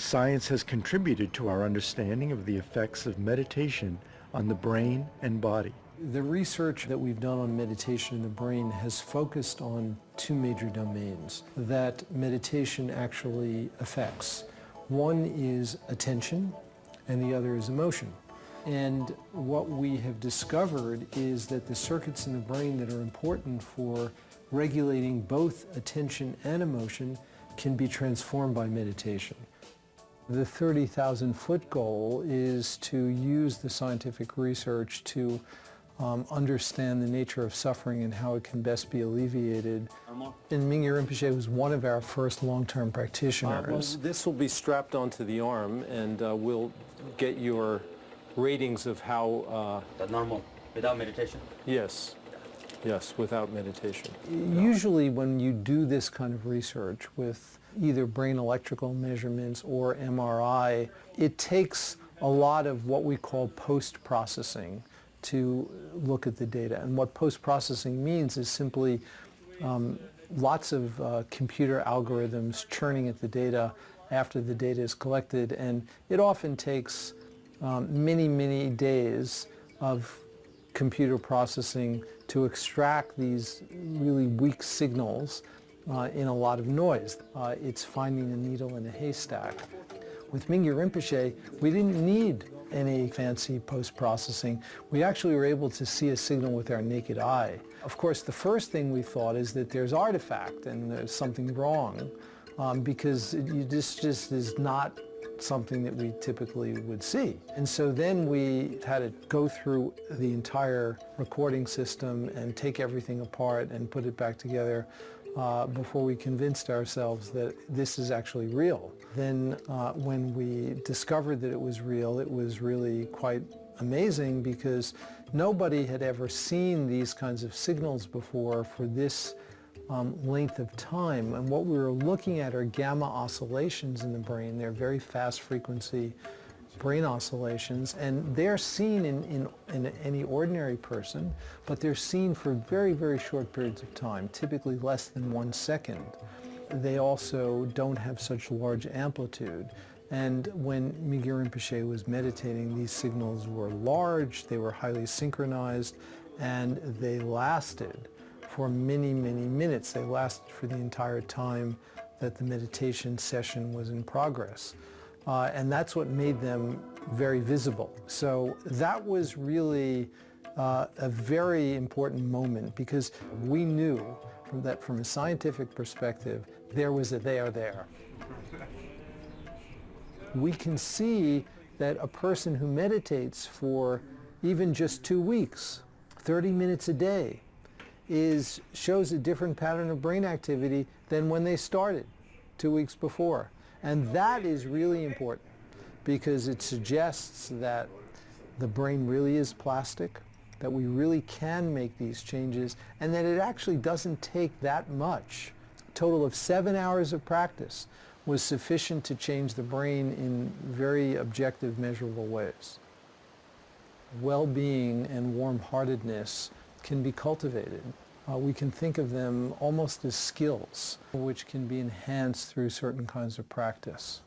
Science has contributed to our understanding of the effects of meditation on the brain and body. The research that we've done on meditation in the brain has focused on two major domains that meditation actually affects. One is attention and the other is emotion. And what we have discovered is that the circuits in the brain that are important for regulating both attention and emotion can be transformed by meditation. The 30,000 foot goal is to use the scientific research to um, understand the nature of suffering and how it can best be alleviated. And Mingyur Rinpoche was one of our first long-term practitioners. Uh, well, this will be strapped onto the arm and uh, we'll get your ratings of how... Uh, the normal, without meditation? Yes. Yes, without meditation. Usually when you do this kind of research with either brain electrical measurements or MRI, it takes a lot of what we call post-processing to look at the data. And what post-processing means is simply um, lots of uh, computer algorithms churning at the data after the data is collected. And it often takes um, many, many days of computer processing to extract these really weak signals uh, in a lot of noise. Uh, it's finding a needle in a haystack. With Mingyur Rinpoche, we didn't need any fancy post-processing. We actually were able to see a signal with our naked eye. Of course, the first thing we thought is that there's artifact and there's something wrong um, because this just is not something that we typically would see. And so then we had to go through the entire recording system and take everything apart and put it back together uh, before we convinced ourselves that this is actually real. Then uh, when we discovered that it was real, it was really quite amazing because nobody had ever seen these kinds of signals before for this um, length of time. And what we were looking at are gamma oscillations in the brain. They're very fast frequency brain oscillations, and they're seen in, in, in, any ordinary person, but they're seen for very, very short periods of time, typically less than one second. They also don't have such large amplitude. And when Mingyur Rinpoche was meditating, these signals were large, they were highly synchronized, and they lasted for many, many minutes. They lasted for the entire time that the meditation session was in progress. Uh, and that's what made them very visible. So that was really uh, a very important moment because we knew from that from a scientific perspective, there was a there there. We can see that a person who meditates for even just two weeks, 30 minutes a day, is shows a different pattern of brain activity than when they started two weeks before. And that is really important because it suggests that the brain really is plastic, that we really can make these changes, and that it actually doesn't take that much. A total of seven hours of practice was sufficient to change the brain in very objective, measurable ways. Well-being and warm-heartedness can be cultivated. Uh, we can think of them almost as skills, which can be enhanced through certain kinds of practice.